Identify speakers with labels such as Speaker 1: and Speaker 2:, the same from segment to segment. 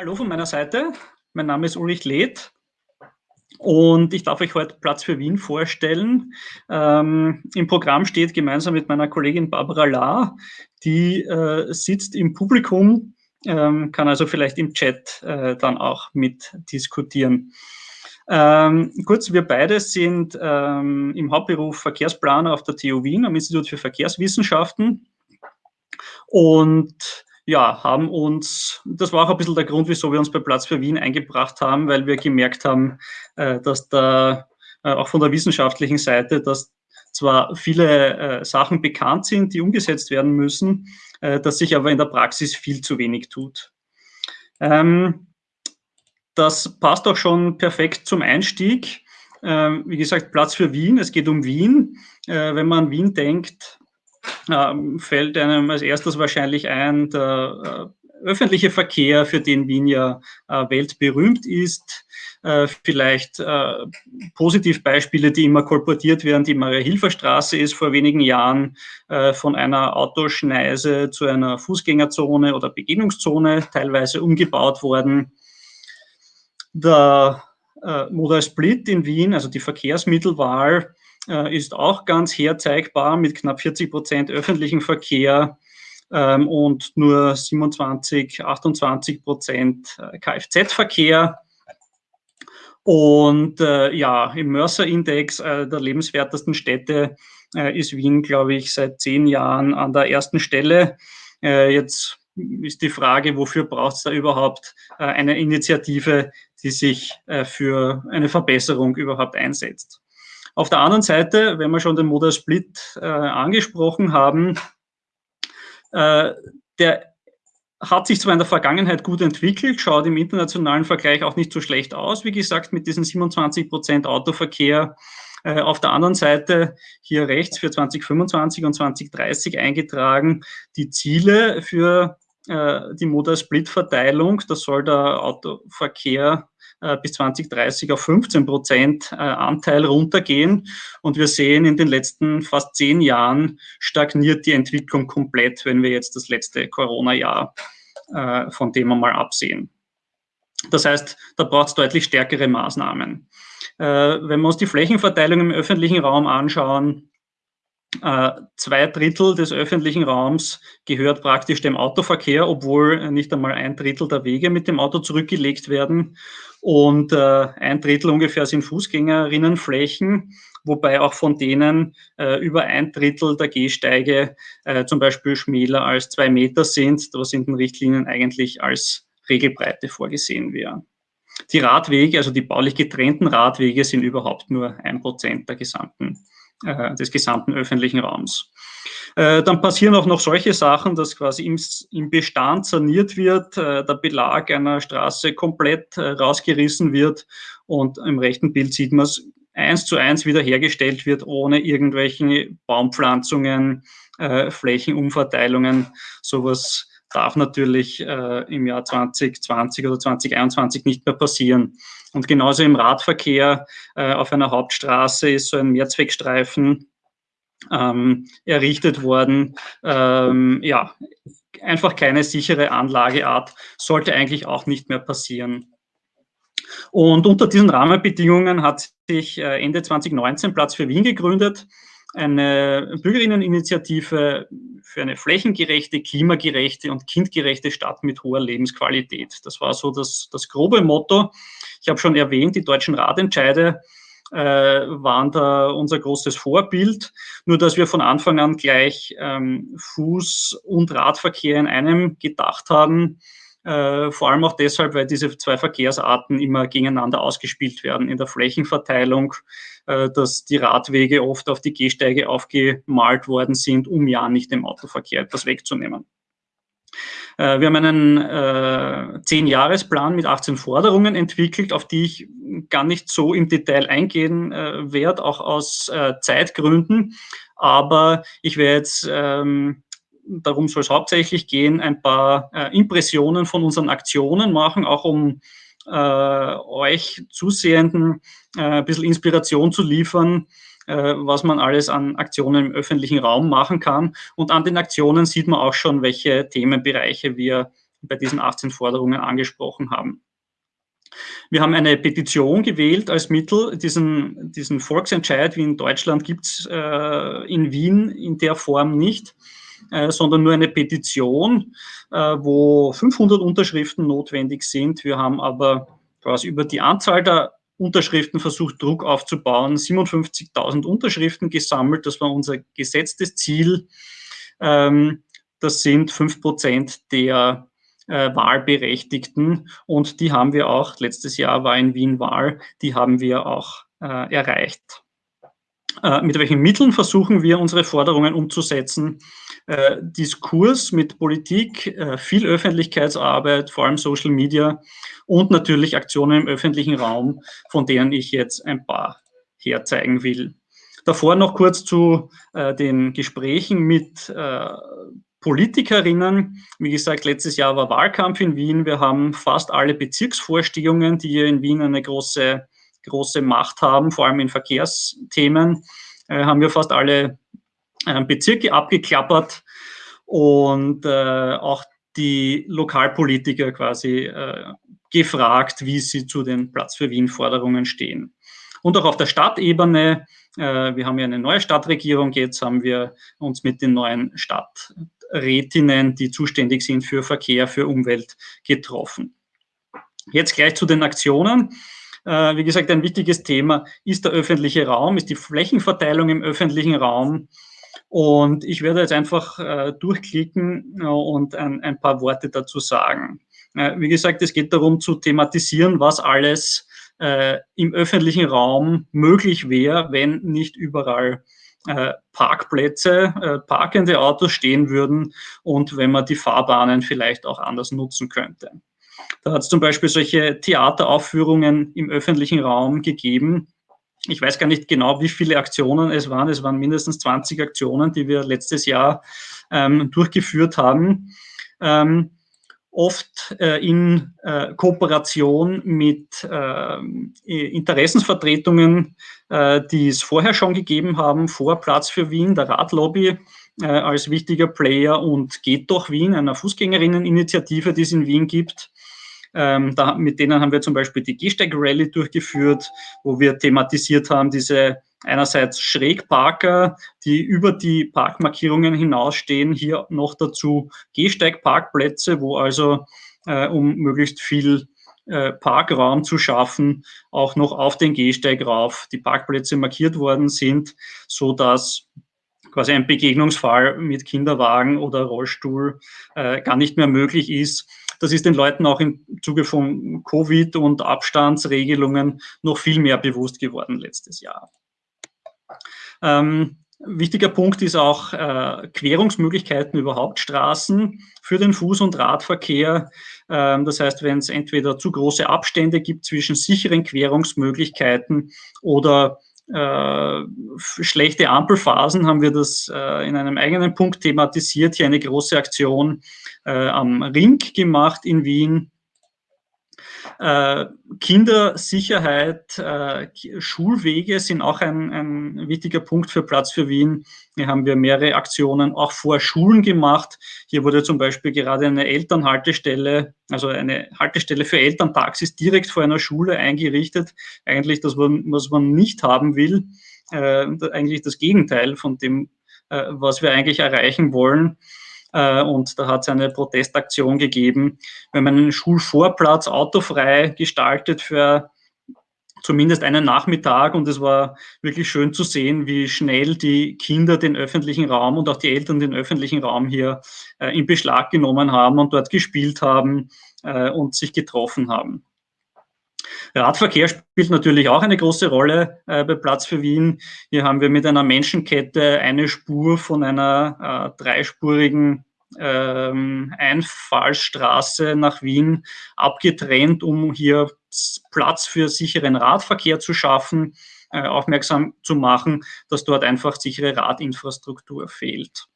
Speaker 1: Hallo von meiner Seite, mein Name ist Ulrich Leth und ich darf euch heute Platz für Wien vorstellen. Ähm, Im Programm steht gemeinsam mit meiner Kollegin Barbara Lahr, die äh, sitzt im Publikum, ähm, kann also vielleicht im Chat äh, dann auch mitdiskutieren. Ähm, kurz, wir beide sind ähm, im Hauptberuf Verkehrsplaner auf der TU Wien am Institut für Verkehrswissenschaften und ja, haben uns, das war auch ein bisschen der Grund, wieso wir uns bei Platz für Wien eingebracht haben, weil wir gemerkt haben, äh, dass da äh, auch von der wissenschaftlichen Seite, dass zwar viele äh, Sachen bekannt sind, die umgesetzt werden müssen, dass sich aber in der Praxis viel zu wenig tut. Ähm, das passt auch schon perfekt zum Einstieg. Ähm, wie gesagt, Platz für Wien, es geht um Wien. wenn man an Wien denkt, ähm, fällt einem als erstes wahrscheinlich ein der äh, öffentliche Verkehr, für den Wien ja äh, weltberühmt ist. Äh, vielleicht äh, Positivbeispiele, die immer kolportiert werden, die Maria-Hilfer-Straße ist vor wenigen Jahren äh, von einer Autoschneise zu einer Fußgängerzone oder Begegnungszone teilweise umgebaut worden. Der äh, Modal Split in Wien, also die Verkehrsmittelwahl, ist auch ganz herzeigbar mit knapp 40 Prozent öffentlichen Verkehr ähm, und nur 27, 28 Prozent äh, Kfz-Verkehr. Und äh, ja, im Mercer-Index äh, der lebenswertesten Städte äh, ist Wien, glaube ich, seit zehn Jahren an der ersten Stelle. Äh, jetzt ist die Frage, wofür braucht es da überhaupt äh, eine Initiative, die sich äh, für eine Verbesserung überhaupt einsetzt. Auf der anderen Seite, wenn wir schon den Modal Split äh, angesprochen haben, äh, der hat sich zwar in der Vergangenheit gut entwickelt, schaut im internationalen Vergleich auch nicht so schlecht aus, wie gesagt, mit diesen 27 Prozent Autoverkehr. Äh, auf der anderen Seite hier rechts für 2025 und 2030 eingetragen die Ziele für äh, die Modal Split Verteilung. Das soll der Autoverkehr bis 2030 auf 15 Prozent äh, Anteil runtergehen. Und wir sehen, in den letzten fast zehn Jahren stagniert die Entwicklung komplett, wenn wir jetzt das letzte Corona-Jahr äh, von dem einmal absehen. Das heißt, da braucht es deutlich stärkere Maßnahmen. Wenn wir uns die Flächenverteilung im öffentlichen Raum anschauen, äh, zwei Drittel des öffentlichen Raums gehört praktisch dem Autoverkehr, obwohl nicht einmal ein Drittel der Wege mit dem Auto zurückgelegt werden. Und äh, ein Drittel ungefähr sind Fußgängerinnenflächen, wobei auch von denen äh, über ein Drittel der Gehsteige äh, zum Beispiel schmäler als zwei Meter sind, was in den Richtlinien eigentlich als Regelbreite vorgesehen wäre. Die Radwege, also die baulich getrennten Radwege, sind überhaupt nur ein Prozent der gesamten äh, des gesamten öffentlichen Raums. Äh, dann passieren auch noch solche Sachen, dass quasi im, Bestand saniert wird, äh, der Belag einer Straße komplett rausgerissen wird und im rechten Bild sieht man es eins zu eins wiederhergestellt wird, ohne irgendwelche Baumpflanzungen, Flächenumverteilungen. Sowas darf natürlich äh, im Jahr 2020 oder 2021 nicht mehr passieren. Und genauso im Radverkehr äh, auf einer Hauptstraße ist so ein Mehrzweckstreifen ähm, errichtet worden. Ähm, ja, einfach keine sichere Anlageart, sollte eigentlich auch nicht mehr passieren. Und unter diesen Rahmenbedingungen hat sich äh, Ende 2019 Platz für Wien gegründet eine Bürgerinneninitiative für eine flächengerechte, klimagerechte und kindgerechte Stadt mit hoher Lebensqualität. Das war so das, das grobe Motto. Ich habe schon erwähnt, die deutschen Radentscheide äh, waren da unser großes Vorbild, nur dass wir von Anfang an gleich ähm, Fuß- und Radverkehr in einem gedacht haben. Äh, vor allem auch deshalb, weil diese zwei Verkehrsarten immer gegeneinander ausgespielt werden in der Flächenverteilung, äh, dass die Radwege oft auf die Gehsteige aufgemalt worden sind, um ja nicht dem Autoverkehr etwas wegzunehmen. Äh, wir haben einen äh, 10-Jahres-Plan mit 18 Forderungen entwickelt, auf die ich gar nicht so im Detail eingehen äh, werde, auch aus äh, Zeitgründen. Aber ich werde jetzt ähm, darum soll es hauptsächlich gehen, ein paar äh, Impressionen von unseren Aktionen machen, auch um äh, euch Zusehenden äh, ein bisschen Inspiration zu liefern, was man alles an Aktionen im öffentlichen Raum machen kann. Und an den Aktionen sieht man auch schon, welche Themenbereiche wir bei diesen 18 Forderungen angesprochen haben. Wir haben eine Petition gewählt als Mittel. Diesen, diesen Volksentscheid wie in Deutschland gibt es äh, in Wien in der Form nicht, äh, sondern nur eine Petition, äh, wo 500 Unterschriften notwendig sind. Wir haben aber quasi über die Anzahl der Unterschriften versucht, Druck aufzubauen, 57.000 Unterschriften gesammelt. Das war unser gesetztes Ziel. Ähm, das sind 5 Prozent der äh, Wahlberechtigten und die haben wir auch, letztes Jahr war in Wien Wahl, die haben wir auch äh, erreicht. Äh, mit welchen Mitteln versuchen wir, unsere Forderungen umzusetzen? Äh, Diskurs mit Politik, äh, viel Öffentlichkeitsarbeit, vor allem Social Media und natürlich Aktionen im öffentlichen Raum, von denen ich jetzt ein paar herzeigen will. Davor noch kurz zu den Gesprächen mit Politikerinnen. Wie gesagt, letztes Jahr war Wahlkampf in Wien. Wir haben fast alle Bezirksvorstehungen, die hier in Wien eine große, große Macht haben, vor allem in Verkehrsthemen, äh, haben wir fast alle äh, Bezirke abgeklappert und äh, auch die Lokalpolitiker quasi äh, gefragt, wie sie zu den Platz für Wien-Forderungen stehen. Und auch auf der Stadtebene, äh, wir haben ja eine neue Stadtregierung, jetzt haben wir uns mit den neuen Stadt, Rätinnen, die zuständig sind für Verkehr, für Umwelt, getroffen. Jetzt gleich zu den Aktionen. Äh, wie gesagt, ein wichtiges Thema ist der öffentliche Raum, ist die Flächenverteilung im öffentlichen Raum. Und ich werde jetzt einfach äh, durchklicken äh, und ein, ein, paar Worte dazu sagen. Äh, wie gesagt, es geht darum zu thematisieren, was alles äh, im öffentlichen Raum möglich wäre, wenn nicht überall äh, Parkplätze, äh, parkende Autos stehen würden und wenn man die Fahrbahnen vielleicht auch anders nutzen könnte. Da hat es zum Beispiel solche Theateraufführungen im öffentlichen Raum gegeben. Ich weiß gar nicht genau, wie viele Aktionen es waren. Es waren mindestens 20 Aktionen, die wir letztes Jahr ähm, durchgeführt haben. Ähm, oft äh, in äh, Kooperation mit äh, Interessensvertretungen, äh, die es vorher schon gegeben haben, vor Platz für Wien, der Radlobby äh, als wichtiger Player und Geht doch Wien, einer Fußgängerinneninitiative, die es in Wien gibt. Ähm, da, mit denen haben wir zum Beispiel die Gehsteig-Rallye durchgeführt, wo wir thematisiert haben, diese einerseits Schrägparker, die über die Parkmarkierungen hinausstehen, hier noch dazu Gehsteigparkplätze, wo also, äh, um möglichst viel äh, Parkraum zu schaffen, auch noch auf den Gehsteig rauf die Parkplätze markiert worden sind, so dass quasi ein Begegnungsfall mit Kinderwagen oder Rollstuhl äh, gar nicht mehr möglich ist. Das ist den Leuten auch im Zuge von Covid und Abstandsregelungen noch viel mehr bewusst geworden letztes Jahr. Ähm, wichtiger Punkt ist auch äh, Querungsmöglichkeiten über Hauptstraßen für den Fuß- und Radverkehr. Ähm, das heißt, wenn es entweder zu große Abstände gibt zwischen sicheren Querungsmöglichkeiten oder äh, schlechte Ampelphasen haben wir das äh, in einem eigenen Punkt thematisiert, hier eine große Aktion äh, am Ring gemacht in Wien äh, Kindersicherheit, äh, Schulwege sind auch ein, ein, wichtiger Punkt für Platz für Wien. Hier haben wir mehrere Aktionen auch vor Schulen gemacht. Hier wurde zum Beispiel gerade eine Elternhaltestelle, also eine Haltestelle für Elterntaxis direkt vor einer Schule eingerichtet. Eigentlich das, was man nicht haben will. Äh, eigentlich das Gegenteil von dem, was wir eigentlich erreichen wollen. Äh, und da hat es eine Protestaktion gegeben. Wenn man einen Schulvorplatz autofrei gestaltet für zumindest einen Nachmittag und es war wirklich schön zu sehen, wie schnell die Kinder den öffentlichen Raum und auch die Eltern den öffentlichen Raum hier äh, in Beschlag genommen haben und dort gespielt haben äh, und sich getroffen haben. Radverkehr spielt natürlich auch eine große Rolle äh, bei Platz für Wien. Hier haben wir mit einer Menschenkette eine Spur von einer äh, dreispurigen ähm, Einfallstraße nach Wien abgetrennt, um hier Platz für sicheren Radverkehr zu schaffen, äh, aufmerksam zu machen, dass dort einfach sichere Radinfrastruktur fehlt.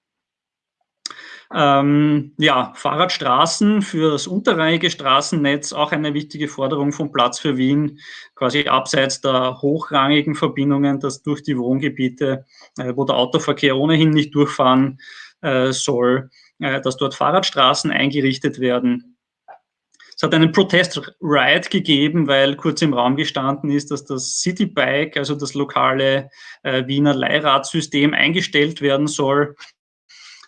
Speaker 1: Ähm, ja, Fahrradstraßen für das unterrangige Straßennetz, auch eine wichtige Forderung vom Platz für Wien, quasi abseits der hochrangigen Verbindungen, dass durch die Wohngebiete, äh, wo der Autoverkehr ohnehin nicht durchfahren äh, soll, äh, dass dort Fahrradstraßen eingerichtet werden. hat einen Protest-Ride gegeben, weil kurz im Raum gestanden ist, dass das Citybike, also das lokale äh, Wiener Leihradsystem, eingestellt werden soll.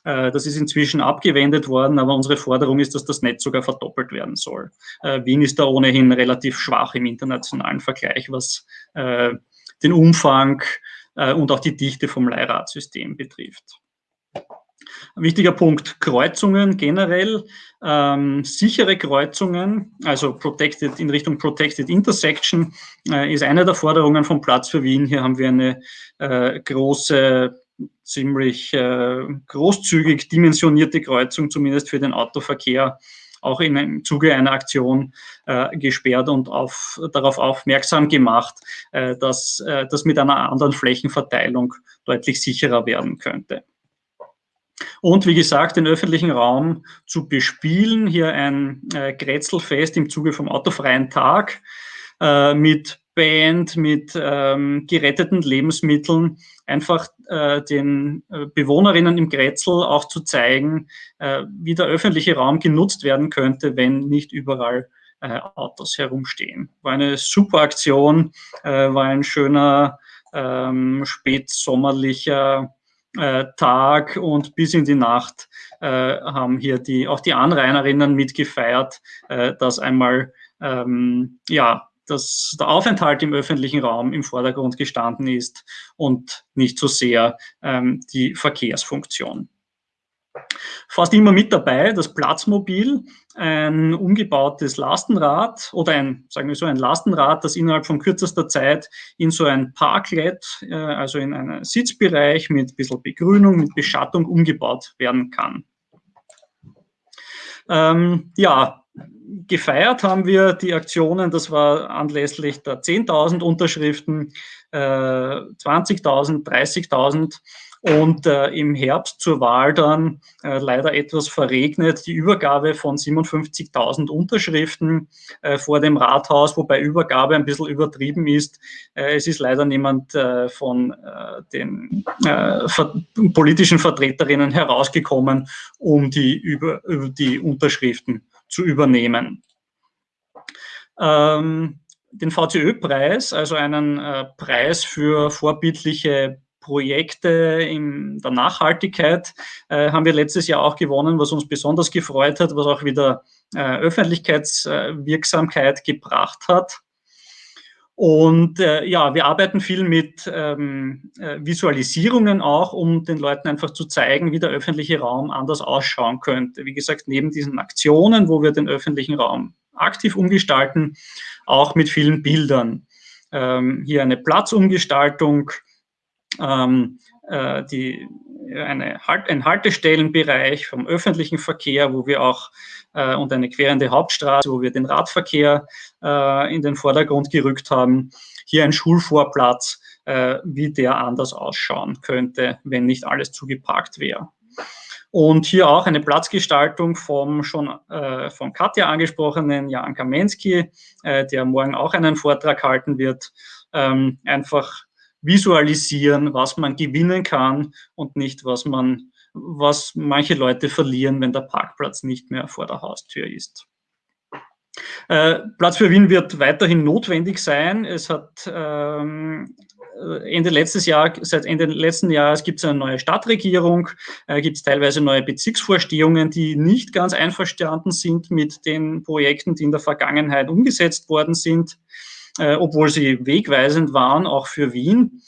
Speaker 1: Äh, das ist inzwischen abgewendet worden, aber unsere Forderung ist, dass das Netz sogar verdoppelt werden soll. Äh, Wien ist da ohnehin relativ schwach im internationalen Vergleich, was äh, den Umfang und auch die Dichte vom Leihradsystem betrifft. Ein wichtiger Punkt, Kreuzungen generell, ähm, sichere Kreuzungen, also protected, in Richtung Protected Intersection, äh, ist eine der Forderungen vom Platz für Wien. Hier haben wir eine äh, große ziemlich äh, großzügig dimensionierte Kreuzung, zumindest für den Autoverkehr, auch in, im Zuge einer Aktion äh, gesperrt und auf, darauf aufmerksam gemacht, äh, dass äh, das mit einer anderen Flächenverteilung deutlich sicherer werden könnte. Und wie gesagt, den öffentlichen Raum zu bespielen, hier ein äh, Grätzelfest im Zuge vom autofreien Tag äh, mit Band, mit ähm, geretteten Lebensmitteln, einfach äh, den äh, Bewohnerinnen im Grätzl auch zu zeigen, äh, wie der öffentliche Raum genutzt werden könnte, wenn nicht überall äh, Autos herumstehen. War eine super Aktion, äh, war ein schöner ähm, spätsommerlicher äh, Tag und bis in die Nacht äh, haben hier die, auch die Anrainerinnen mitgefeiert, äh, dass einmal ähm, ja, dass der Aufenthalt im öffentlichen Raum im Vordergrund gestanden ist und nicht so sehr ähm, die Verkehrsfunktion. Fast immer mit dabei das Platzmobil, ein umgebautes Lastenrad oder ein, sagen wir so, ein Lastenrad, das innerhalb von kürzester Zeit in so ein Parklet, äh, also in einen Sitzbereich mit ein bisschen Begrünung, mit Beschattung umgebaut werden kann. Ähm, ja, gefeiert haben wir die Aktionen, das war anlässlich der 10.000 Unterschriften, äh, 20.000, 30.000 und äh, im Herbst zur Wahl dann äh, leider etwas verregnet die Übergabe von 57.000 Unterschriften äh, vor dem Rathaus, wobei Übergabe ein bisschen übertrieben ist. Äh, es ist leider niemand äh, von äh, den ver politischen Vertreterinnen herausgekommen, um die, über, die Unterschriften zu übernehmen. Ähm, den VCÖ-Preis, also einen Preis für vorbildliche Projekte in der Nachhaltigkeit äh, haben wir letztes Jahr auch gewonnen, was uns besonders gefreut hat, was auch wieder äh, Öffentlichkeitswirksamkeit gebracht hat. Und äh, ja, wir arbeiten viel mit ähm, äh, Visualisierungen auch, um den Leuten einfach zu zeigen, wie der öffentliche Raum anders ausschauen könnte. Wie gesagt, neben diesen Aktionen, wo wir den öffentlichen Raum aktiv umgestalten, auch mit vielen Bildern. Ähm, hier eine Platzumgestaltung, ähm, äh, die, eine halt, ein Haltestellenbereich vom öffentlichen Verkehr, wo wir auch äh, und eine querende Hauptstraße, wo wir den Radverkehr äh, in den Vordergrund gerückt haben. Hier ein Schulvorplatz, äh, wie der anders ausschauen könnte, wenn nicht alles zugeparkt wäre. Und hier auch eine Platzgestaltung vom schon äh, von Katja angesprochenen Jan Kamensky, äh, der morgen auch einen Vortrag halten wird. Ähm, einfach visualisieren, was man gewinnen kann und nicht, was man, was manche Leute verlieren, wenn der Parkplatz nicht mehr vor der Haustür ist. Äh, Platz für Wien wird weiterhin notwendig sein. Es hat ähm, Ende letztes Jahr, seit Ende letzten Jahres gibt es eine neue Stadtregierung, äh, gibt es teilweise neue Bezirksvorstehungen, die nicht ganz einverstanden sind mit den Projekten, die in der Vergangenheit umgesetzt worden sind äh, obwohl sie wegweisend waren, auch für Wien.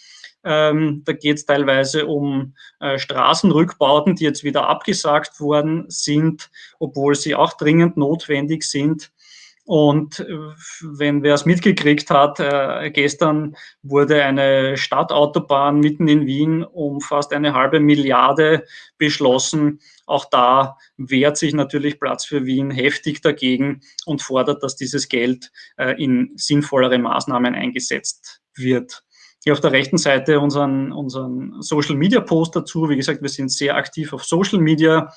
Speaker 1: Ähm, da geht es teilweise um äh, Straßenrückbauten, die jetzt wieder abgesagt worden sind, obwohl sie auch dringend notwendig sind. Und äh, wenn wer es mitgekriegt hat, äh, gestern wurde eine Stadtautobahn mitten in Wien um fast eine halbe Milliarde beschlossen. Auch da wehrt sich natürlich Platz für Wien heftig dagegen und fordert, dass dieses Geld äh, in sinnvollere Maßnahmen eingesetzt wird. Hier auf der rechten Seite unseren, unseren Social Media Post dazu. Wie gesagt, wir sind sehr aktiv auf Social Media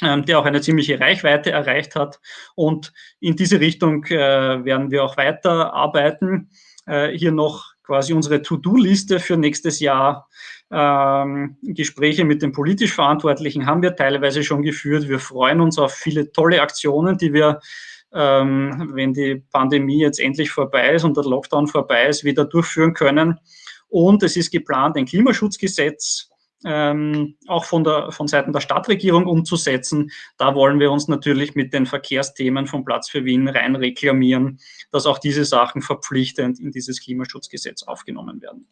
Speaker 1: der auch eine ziemliche Reichweite erreicht hat. Und in diese Richtung äh, werden wir auch weiter arbeiten. Äh, hier noch quasi unsere To-Do-Liste für nächstes Jahr. Ähm, Gespräche mit den politisch Verantwortlichen haben wir teilweise schon geführt. Wir freuen uns auf viele tolle Aktionen, die wir ähm, wenn die Pandemie jetzt endlich vorbei ist und der Lockdown vorbei ist, wieder durchführen können. Und es ist geplant, ein Klimaschutzgesetz ähm, auch von, der, von Seiten der Stadtregierung umzusetzen. Da wollen wir uns natürlich mit den Verkehrsthemen vom Platz für Wien rein reklamieren, dass auch diese Sachen verpflichtend in dieses Klimaschutzgesetz aufgenommen werden.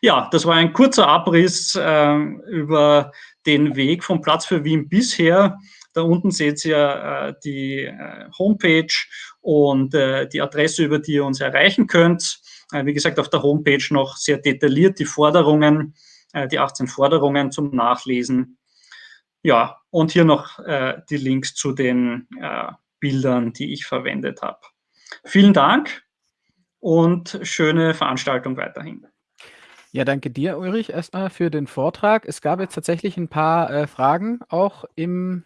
Speaker 1: Ja, das war ein kurzer Abriss äh, über den Weg vom Platz für Wien bisher. Da unten seht ihr äh, die äh, Homepage und äh, die Adresse, über die ihr uns erreichen könnt. Äh, wie gesagt, auf der Homepage noch sehr detailliert die Forderungen äh, die 18 Forderungen zum Nachlesen. Ja, und hier noch äh, die Links zu den äh, Bildern, die ich verwendet habe. Vielen Dank und schöne Veranstaltung weiterhin.
Speaker 2: Ja, danke dir, Ulrich, erstmal für den Vortrag. Es gab jetzt tatsächlich ein paar äh, Fragen auch im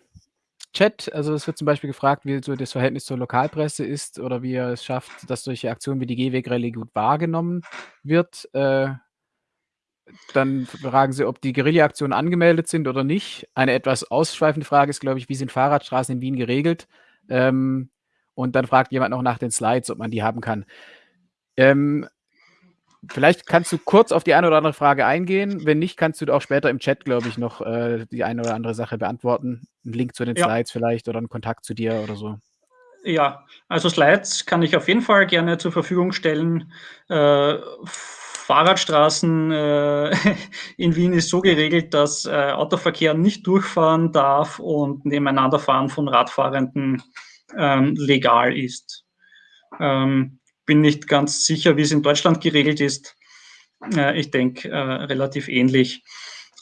Speaker 2: Chat. Also es wird zum Beispiel gefragt, wie so das Verhältnis zur Lokalpresse ist oder wie er es schafft, dass solche Aktionen wie die Gehwegrallye gut wahrgenommen wird. Äh, dann fragen sie, ob die Guerilla-Aktionen angemeldet sind oder nicht. Eine etwas ausschweifende Frage ist, glaube ich, wie sind Fahrradstraßen in Wien geregelt? Ähm, und dann fragt jemand noch nach den Slides, ob man die haben kann. Ähm, vielleicht kannst du kurz auf die eine oder andere Frage eingehen. Wenn nicht, kannst du auch später im Chat, glaube ich, noch äh, die eine oder andere Sache beantworten. Ein Link zu den ja. Slides vielleicht oder einen Kontakt zu dir oder so.
Speaker 1: Ja, also Slides kann ich auf jeden Fall gerne zur Verfügung stellen. Äh, Fahrradstraßen äh, in Wien ist so geregelt, dass äh, Autoverkehr nicht durchfahren darf und Nebeneinanderfahren von Radfahrenden ähm, legal ist. Ähm, bin nicht ganz sicher, wie es in Deutschland geregelt ist. Äh, ich denke, äh, relativ ähnlich.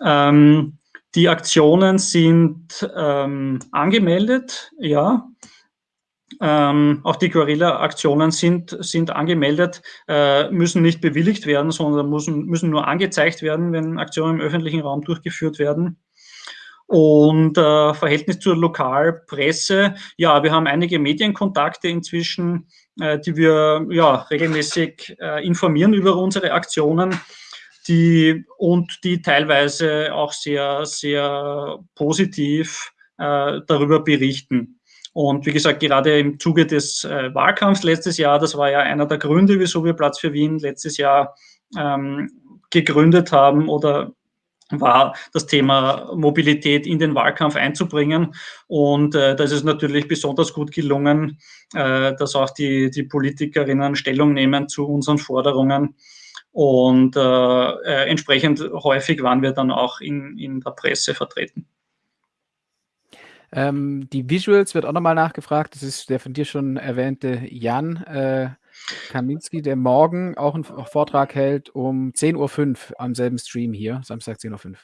Speaker 1: Ähm, die Aktionen sind ähm, angemeldet, ja. Ähm, auch die Guerilla-Aktionen sind, sind angemeldet, äh, müssen nicht bewilligt werden, sondern müssen, müssen nur angezeigt werden, wenn Aktionen im öffentlichen Raum durchgeführt werden. Und äh, Verhältnis zur Lokalpresse, ja, wir haben einige Medienkontakte inzwischen, äh, die wir ja, regelmäßig äh, informieren über unsere Aktionen die, und die teilweise auch sehr, sehr positiv äh, darüber berichten. Und wie gesagt, gerade im Zuge des äh, Wahlkampfs letztes Jahr, das war ja einer der Gründe, wieso wir Platz für Wien letztes Jahr ähm, gegründet haben oder war das Thema Mobilität in den Wahlkampf einzubringen. Und äh, das ist natürlich besonders gut gelungen, äh, dass auch die, die Politikerinnen Stellung nehmen zu unseren Forderungen. Und äh, äh entsprechend häufig waren wir dann auch in, in der Presse vertreten.
Speaker 2: Ähm, die Visuals wird auch nochmal nachgefragt. Das ist der von dir schon erwähnte Jan äh, Kaminski, der morgen auch einen Vortrag hält um 10.05 Uhr am selben Stream hier, Samstag 10.05 Uhr.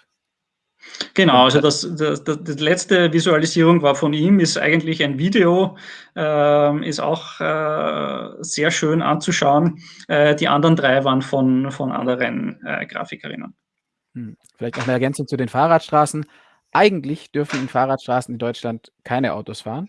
Speaker 1: Genau, also das, das, das, die letzte Visualisierung war von ihm, ist eigentlich ein Video, äh, ist auch äh, sehr schön anzuschauen. Äh, die anderen drei waren von, von anderen äh, Grafikerinnen.
Speaker 2: Hm. Vielleicht noch eine Ergänzung zu den Fahrradstraßen. Eigentlich dürfen in Fahrradstraßen in Deutschland keine Autos fahren,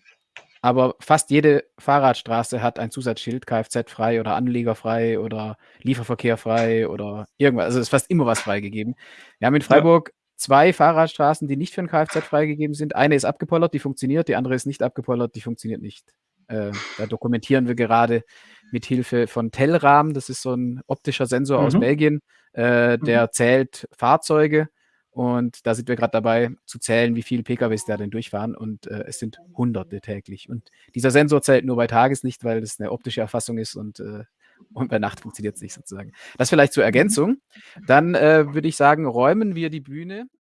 Speaker 2: aber fast jede Fahrradstraße hat ein Zusatzschild, Kfz-frei oder Anliegerfrei oder Lieferverkehrfrei oder irgendwas. Also ist fast immer was freigegeben. Wir haben in Freiburg ja. zwei Fahrradstraßen, die nicht für ein Kfz freigegeben sind. Eine ist abgepollert, die funktioniert, die andere ist nicht abgepollert, die funktioniert nicht. Äh, da dokumentieren wir gerade mit Hilfe von Telram, das ist so ein optischer Sensor mhm. aus Belgien, äh, der mhm. zählt Fahrzeuge und da sind wir gerade dabei zu zählen, wie viele PKWs da denn durchfahren. Und äh, es sind Hunderte täglich. Und dieser Sensor zählt nur bei Tageslicht, weil das eine optische Erfassung ist und, äh, und bei Nacht funktioniert es nicht sozusagen. Das vielleicht zur Ergänzung. Dann äh, würde ich sagen, räumen wir die Bühne